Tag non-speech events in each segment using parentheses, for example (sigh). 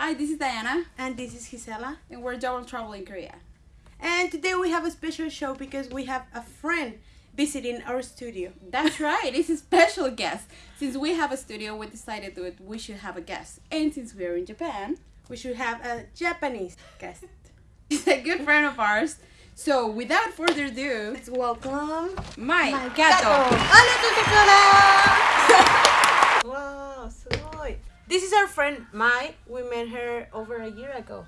Hi, this is Diana. And this is Gisela. And we're Double Trouble in Korea. And today we have a special show because we have a friend visiting our studio. That's (laughs) right, it's a special guest. Since we have a studio, we decided that we should have a guest. And since we are in Japan, we should have a Japanese guest. (laughs) He's a good friend of ours. So without further ado, let's welcome my, my gato. gato. This is our friend Mai. We met her over a year ago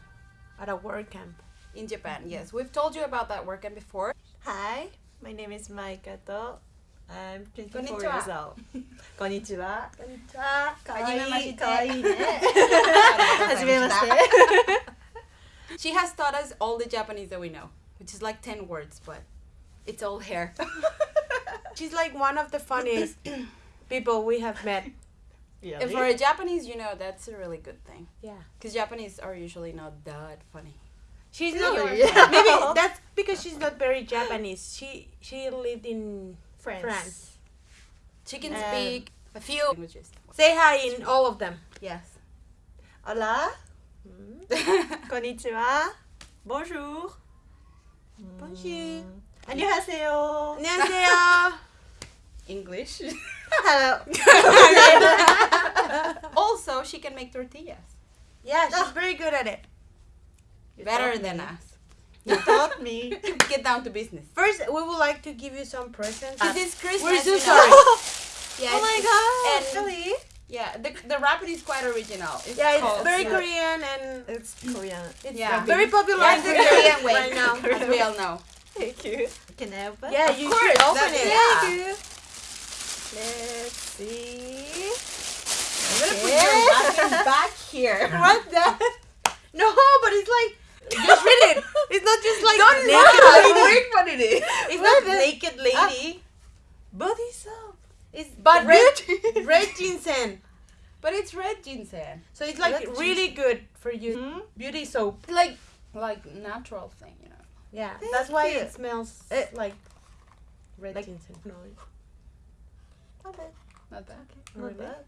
at a work camp. In Japan, yes. We've told you about that work camp before. Hi, my name is Mai Kato. I'm 24 Konnichiwa. years old. (laughs) Konnichiwa. Konnichiwa. Kawaii. Kawaii. Kawaii. she has taught us all the Japanese that we know, which is like 10 words, but it's all hair. (laughs) She's like one of the funniest people we have met and for a Japanese, you know, that's a really good thing. Yeah. Because Japanese are usually not that funny. She's not. (laughs) Yeah. Maybe that's because she's not very Japanese. She she lived in France. France. She can um, speak a few languages. Say hi in all of them. Yes. Hola. Mm. (laughs) Konnichiwa. Bonjour. Mm. Bonjour. 안녕하세요. 안녕하세요. (laughs) English. Hello. (laughs) also, she can make tortillas. Yeah, she's very good at it. Better than me. us. You taught me. (laughs) Get down to business. First, we would like to give you some presents. Because it's Christmas. We're so sorry. (laughs) Yeah, oh my god. and- really? Yeah, the, the wrapper is quite original. It's Yeah, it's called- very yeah. Korean and It's Korean. it's Yeah. very popular Yeah, in the Korean way, right now. as we all know. Thank you. Can I open? It? Yeah, Of you course, should open that- it. yeah. Thank you. See. I'm gonna put your wrapper back here. (laughs) What the? (laughs) No, but it's like just read it. It's not just like Don't naked lady. (laughs) Wait what it is. It's not the- naked lady. Body soap. It's But red, red ginseng. But it's red ginseng. So it's like Red really good for you. Hmm? Beauty soap. Like like natural thing, you know. Yeah, Thank that's why you. it smells Eh, like red like- ginseng. No. Not bad. Not bad. Not Really? bad.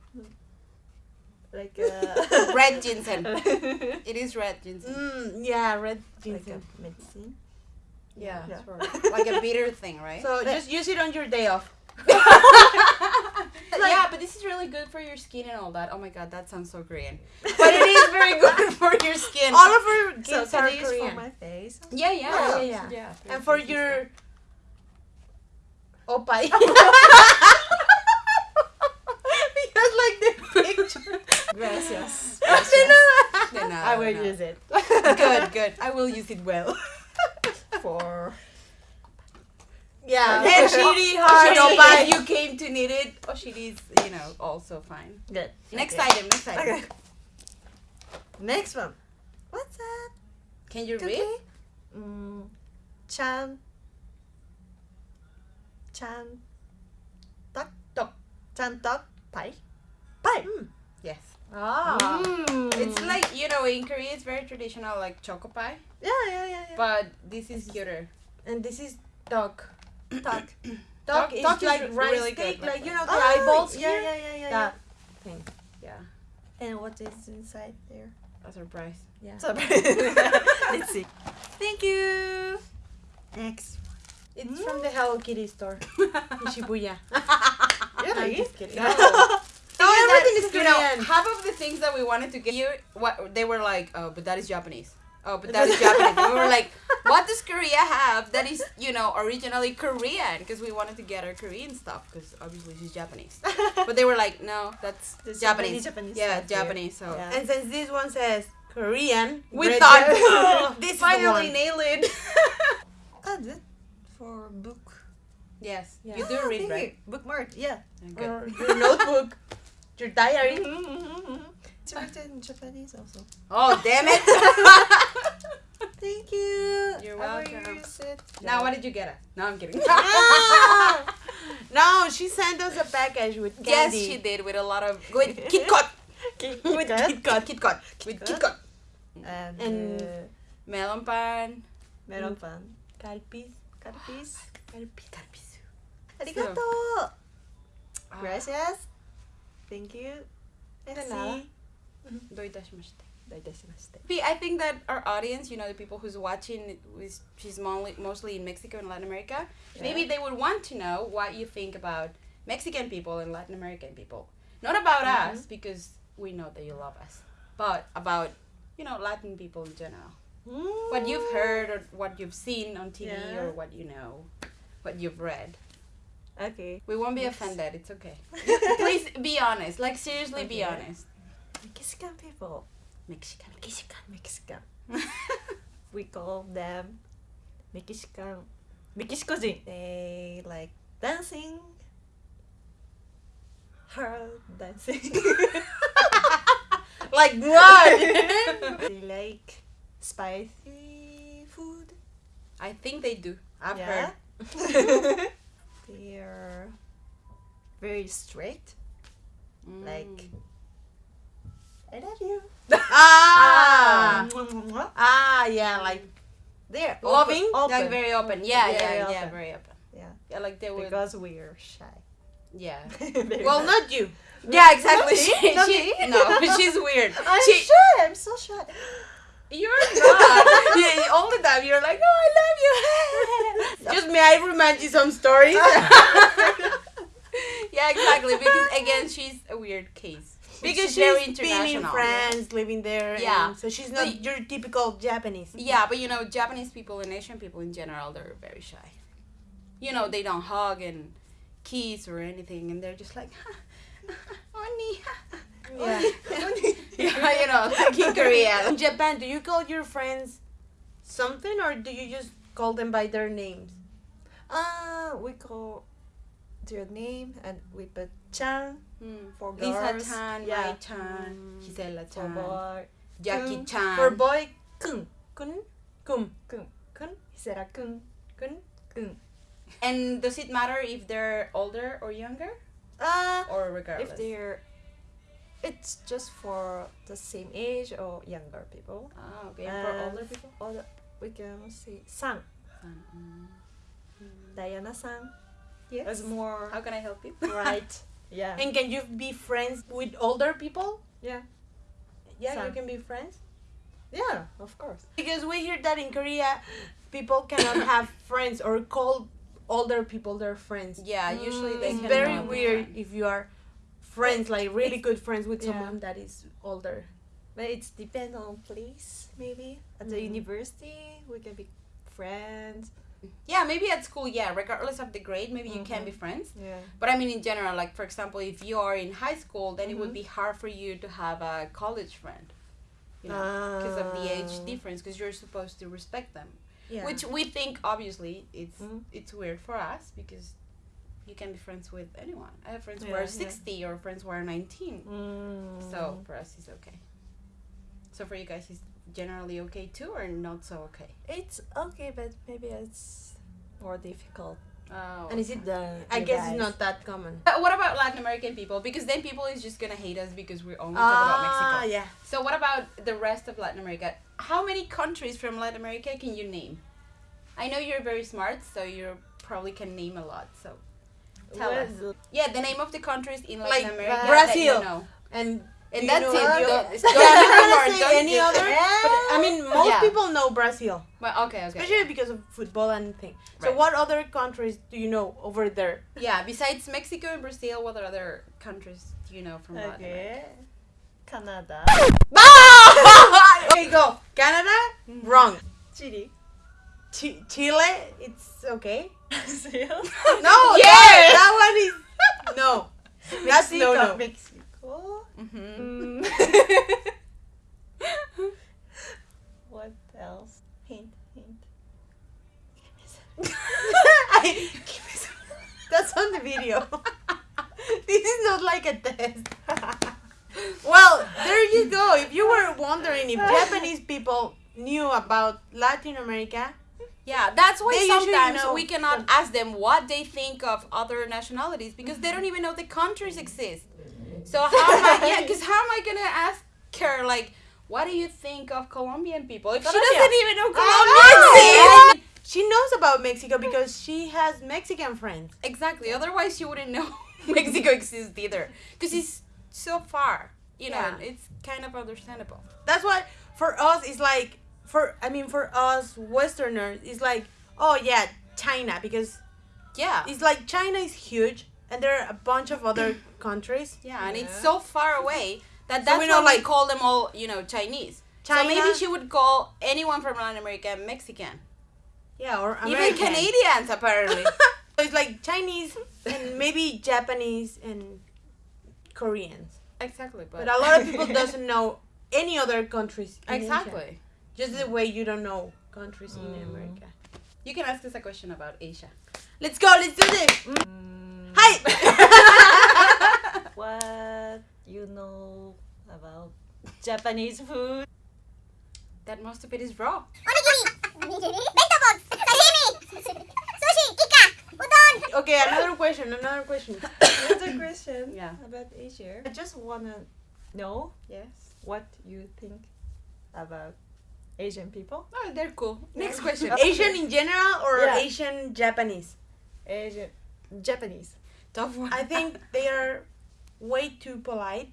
Like (laughs) uh, Red ginseng. (laughs) It is red ginseng. Mm, yeah, red ginseng. like ginseng. a medicine. Yeah, Yeah. sort (laughs) like a bitter thing, right? So just use it on your day off. yeah, but this is really good for your skin and all that. Oh my god, that sounds so Korean. But it is very good for your skin. All of our So gifts can are I use Korean. for my face? yeah, yeah, Yeah, yeah, yeah. yeah. and for your oppai. because like the picture. Gracias. (laughs) Then, uh, I will no. use it Good, (laughs) good. I will use it well. (laughs) for. Yeah, And and shitty hard Oshiri, oppai. you came to need it, Oshiri is, you know, also fine. Good. Next Okay. item, next item. Okay. Next one. What's that? Can you Okay. read? Mm, chan. Chan. Tak. Tok. Chan tak. Pai. Pai. Yes. Ah. Mm. It's like, you know, in Korea it's very traditional, like choco pie. Yeah, yeah, yeah, yeah. But this is cuter. and this is dog. tak. Dog, Dog- is is like rice really good, like like you know the eyeballs yeah, here. yeah, yeah, yeah, That yeah. thing. Yeah. And what is inside there? A surprise. Yeah. Surprise. (laughs) (laughs) Let's see. Thank you. Next. It's from the Hello Kitty store (laughs) in Shibuya. Really? I'm just kidding. No. No, You know, Korean. half of the things that we wanted to get you, what they were like, oh, but that is Japanese. Oh, but that is (laughs) Japanese. And we were like, what does Korea have that is, you know, originally Korean? Because we wanted to get our Korean stuff, because obviously she's Japanese. (laughs) But they were like, no, that's There's Japanese. Japanese yeah, stuff here. Japanese. So Yeah. And since this one says Korean, we Red thought Japanese. (laughs) this finally nailed the one. it. Ah, that for book. yes, Yeah. you do Ah, read, thank right? you. Bookmark. Yeah. Good. Or your notebook, your diary. It's written in Japanese also. Oh, damn it! (laughs) Thank you. You're welcome. use it. now, what did you get? Us? No, I'm kidding. Ah! (laughs) no, she sent us a package with candy. yes, she did with a lot of with (laughs) Kit Kat. Kit With Kat. Kit Kat, Kit Kat, with Kit Kat. And, And- uh, Melon pan. meron pan. Calpis. Calpis. Calpis. Calpis. Arigato. Ah, Gracias. Thank you. Do I think that our audience, you know, the people who's watching, she's mostly in Mexico and Latin America, yeah. maybe they would want to know what you think about Mexican people and Latin American people. Not about mm -hmm. us, because we know that you love us, but about, you know, Latin people in general. Mm. What you've heard or what you've seen on TV yeah. or what you know, what you've read. Okay. We won't be yes. offended. It's okay. (laughs) Please be honest. Like seriously, okay. be honest. Mexican people. Mexican. Mexican. Mexican. (laughs) we call them Mexican. Mexican. They like dancing. Her dancing. (laughs) like what? they like spicy food. I think they do. I've yeah. heard they are very strict Mm. like I love you (laughs) ah, ah, ah, yeah, like they're Loving? open, Like very open. Yeah, Very yeah, yeah, very open. yeah Yeah, like they would. because we're shy Yeah. (laughs) Well, much. not you. (laughs) Yeah, exactly. Not She, not she, no, she's weird. I'm she, shy I'm so shy You're not. (laughs) yeah, all the time you're like, oh, I love you. (laughs) Just may I remind you some stories? (laughs) yeah, exactly. Because again, she's a weird case. because very she's been in. France, living there. Yeah. and so she's not But- your typical Japanese. Yeah, but you know, Japanese people and Asian people in general, they're very shy. You know, they don't hug and kiss or anything, and they're just like, honey. Yeah. yeah, (laughs) you know, in Korea. (laughs) In Japan, do you call your friends something or do you just call them by their names? Uh, we call their name and we put Chan Hmm. for girls. Lisa Chan, yeah. Mai Chan, Gisela For Chan, boy. Jackie Kun. Chan. For boy, kun. Kun? Kum. Kun. Kun? Hisera kun. Kun? Kun. and does it matter if they're older or younger, Uh, or regardless? If they're, it's just for the same age or younger people. Ah, okay. And for older people. Older, we can say San. Mm. Diana San. Yes. It's more How can I help you? right. (laughs) Yeah. and can you be friends with older people? yeah. Yeah, you can be friends. Yeah. Of course. Because we hear that in Korea, people cannot (coughs) have friends or call older people their friends. Yeah, usually they It's very weird if you are friends, like really good friends with Yeah. someone that is older. But it's depend on place maybe. At the Mhm. university, we can be friends. Yeah, maybe at school, yeah, regardless of the grade, maybe you can be friends. Yeah. But I mean, in general, like for example, if you are in high school, then it would Mhm. be hard for you to have a college friend, you know, because of the age Ah. difference. Because you're supposed to respect them, Yeah. which we think obviously it's Mhm. it's weird for us because you can be friends with anyone. I have friends who Yeah, are yeah. sixty or friends who are nineteen. Mm. So for us, it's okay. So for you guys, it's generally okay too, or not so okay. it's okay, but maybe it's more difficult. Oh. And is it? The I guess guys. it's not that common. But (laughs) what about Latin American people? Because then people is just gonna hate us because we only talk about Mexico. Ah, yeah. So what about the rest of Latin America? How many countries from Latin America can you name? I know you're very smart, so you probably can name a lot. So tell us. Yeah, the name of the countries in Latin Like America Brazil. you know. And And you that's it. (laughs) any Don't, Yeah, I'm do not more, gonna say any other. But I mean, most Yeah. people know Brazil, Well, okay, okay. especially because of football and thing. So, Right. what other countries do you know over there? Yeah, besides Mexico and Brazil, what other countries do you know from Latin America? Okay. Canada. (laughs) okay, (laughs) go. Canada, mm-hmm. wrong. Chile. Chi- Chile, it's okay. (laughs) Brazil. (laughs) No, Yes! that, that one is no. (laughs) That's no no. Mexico. Mm-hmm. What else? Hint, hint. I, that's on the video. this is not like a test. well, there you go. If you were wondering if Japanese people knew about Latin America, Yeah, that's why They sometimes we cannot ask them what they think of other nationalities because they don't even know the countries exist. So how am I? Yeah, because how am I gonna ask her like, what do you think of Colombian people if she Colombia. doesn't even know I Colombian know. she knows about Mexico because she has Mexican friends. Exactly. Otherwise, she wouldn't know (laughs) Mexico exists either because it's so far. you know, Yeah. it's kind of understandable. That's why for us it's like for I mean for us Westerners it's like oh yeah China because Yeah. it's like China is huge and there are a bunch of other (clears throat) countries. Yeah, and it's so far away that So that's we why know, we like- call them all, you know, Chinese. So maybe she would call anyone from Latin America Mexican. Yeah, or Even Canadians, apparently. (laughs) So it's like Chinese and maybe Japanese and Koreans. exactly, but, But a lot of people doesn't know any other countries. in Asia. Just the way you don't know countries mm. in America. You can ask us a question about Asia. Let's go, let's do this! Mm. mm. Hi! (laughs) what you know about Japanese food? That most of it is raw. (laughs) okay, another question, another question. another (coughs) question yeah. about Asia. I just wanna know yes. what you think about Asian people. Oh, they're cool. Next question. (laughs) Asian in general or Yeah. Asian Japanese? Asian, Japanese Tough one. I think (laughs) they are way too polite.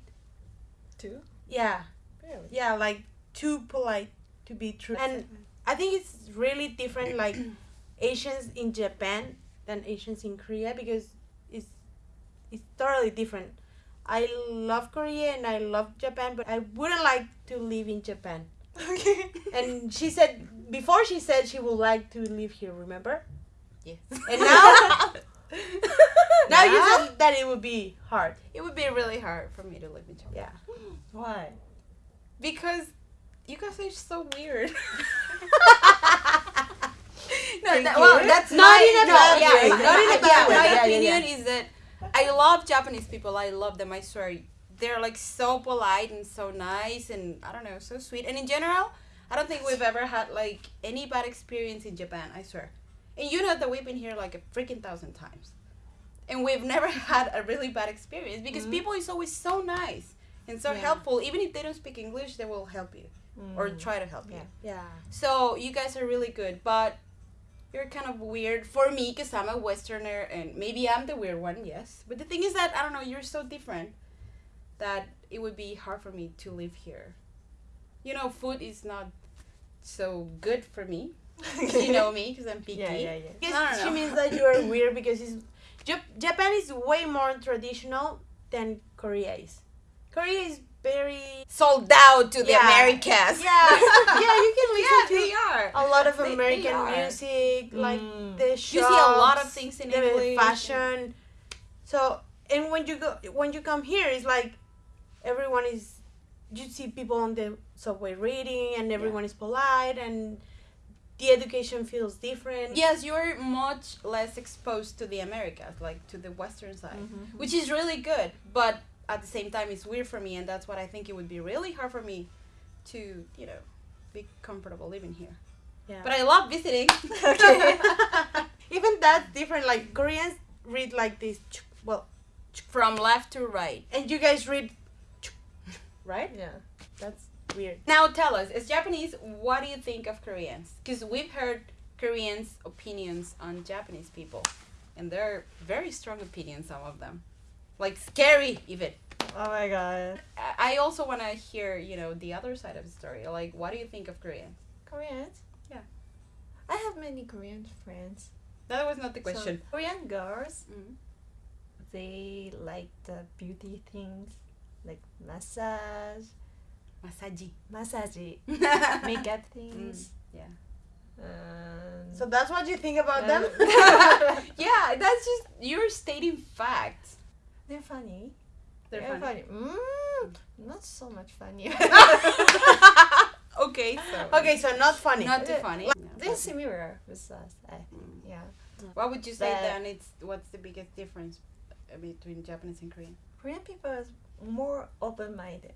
too. Yeah, Really? yeah, like too polite to be true. And I think it's really different, like (clears throat) Asians in Japan than Asians in Korea because it's it's totally different. I love Korea and I love Japan, but I wouldn't like to live in Japan. Okay. (laughs) And she said before she said she would like to live here. Remember? yes. And now, (laughs) now you Now? said that it would be hard. it would be really hard for me to live in Japan. Yeah. Why? Because you guys are so weird. (laughs) no, that, well, that's Not my, in a no, bad yeah, way. Not in a Yeah, bad way. yeah, My yeah, opinion yeah. is that I love Japanese people. I love them. I swear, they're like so polite and so nice, and I don't know, so sweet. And in general, I don't think we've ever had like any bad experience in Japan. I swear. And you know that we've been here like a freaking thousand times, and we've never (laughs) had a really bad experience because Mhm. people is always so nice and so Yeah. helpful. Even if they don't speak English, they will help you or Mm. try to help you. Yeah. Yeah. So you guys are really good, but you're kind of weird for me because I'm a Westerner and maybe I'm the weird one, yes. But the thing is that I don't know, you're so different that it would be hard for me to live here. You know, food is not so good for me. you know me because I'm (laughs) picky. Yeah, yeah, yeah. Because I don't she means that you are weird (laughs) because it's, Jap- Japan is way more traditional than Korea is. Korea is very Sold out to the Americas. yeah yeah you can (laughs) yeah, listen they to are. a lot of They- they American are. music like Mm. the You see a lot of things in the English. fashion. So and when you go when you come here, it's like everyone is. You see people on the subway reading, and everyone is polite, and the education feels different. Yes, you're much less exposed to the Americas, like to the Western side. Mhm. which is really good but at the same time it's weird for me and that's what i think it would be really hard for me to you know be comfortable living here Yeah. but i love visiting (laughs) (laughs) Even that's different. Like Koreans read like this. Well, from left to right and you guys read, right? Yeah. That's weird. now tell us as japanese what do you think of koreans because we've heard koreans opinions on japanese people and they're very strong opinions some of them like scary even Oh my god. I- also want to hear you know the other side of the story like what do you think of koreans Koreans? Yeah. I have many Korean friends. that was not the So, question Korean girls, Mhm. they like the beauty things, like massage, masaji massage, (laughs) makeup things. yeah Um, So that's what you think about them. uh, (laughs) (laughs) yeah, that's just you're stating facts. they're funny. They're They're funny. funny. Mm, not so much funny. okay, so okay, so not funny. not too funny. They're similar with us. I. Mm. Yeah. What would you say But- then? It's what's the biggest difference uh, between Japanese and Korean? Korean people is more open-minded.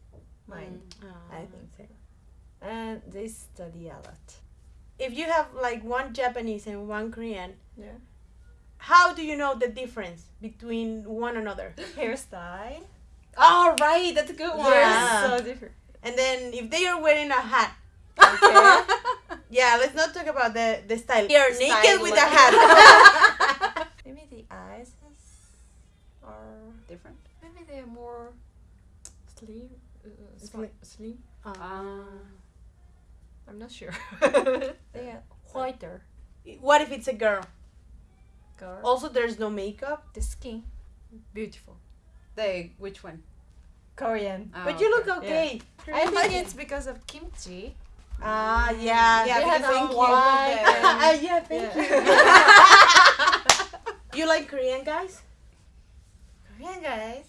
Mind, Mm. I think so. And they study a lot. If you have like one Japanese and one Korean, Yeah. how do you know the difference between one another? (laughs) Hairstyle. Oh right, that's a good one. Yeah. so different. And then if they are wearing a hat, (laughs) Okay. yeah, let's not talk about the the style. They are Style naked with a hat. (laughs) maybe the eyes are Different. maybe they're more slim, uh, sli- slim. Uh, Ah. I'm not sure. (laughs) they are (laughs) whiter. what if it's a girl? Girl. Also, there's no makeup. The skin, beautiful. They which one? Korean. Oh, but you look okay. okay. I think it's because of kimchi. Ah, yeah. Yeah, They because thank you. white Ah, (laughs) yeah, thank Yeah. you. you like Korean guys? Korean guys.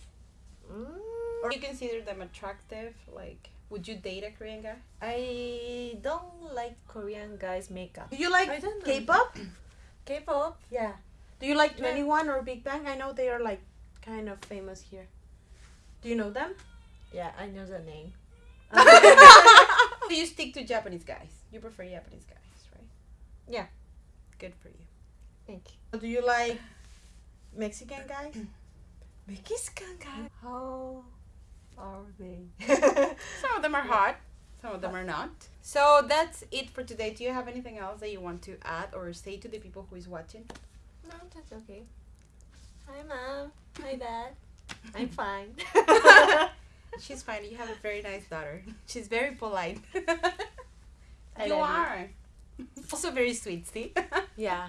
Mm, Or you consider them attractive? Like, would you date a Korean guy? I don't like Korean guys makeup. Do you like I don't know. K-pop? (clears throat) K-pop. Yeah. Do you like Yeah. 2NE1 or Big Bang? I know they are like kind of famous here. Do you know them? Yeah, I know the name. (laughs) Do you stick to Japanese guys. You prefer Japanese guys, right? Yeah. Good for you. Thank you. Do you like Mexican guys? (clears throat) Mexican guys. How are they? (laughs) Some of them are hot. Some of them are not. So that's it for today. Do you have anything else that you want to add or say to the people who is watching? no, that's okay. Hi, mom. Hi, (laughs) dad. I'm fine. (laughs) She's fine. You have a very nice daughter. She's very polite. I you love you. are. Also very sweet, see? Yeah.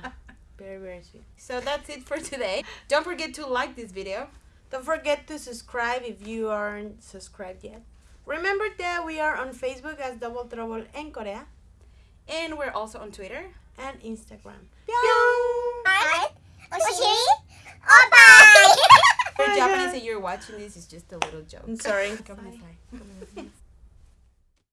Very very sweet. so that's it for today. Don't forget to like this video. Don't forget to subscribe if you aren't subscribed yet. Remember that we are on Facebook as Double Trouble in Korea And we're also on Twitter. and Instagram. Bye. Bye. For (laughs) Japanese (laughs) that you're watching this is just a little joke. I'm sorry. Come on, sorry.